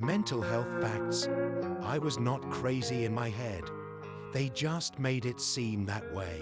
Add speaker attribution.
Speaker 1: Mental health facts. I was not crazy in my head. They just made it seem that way.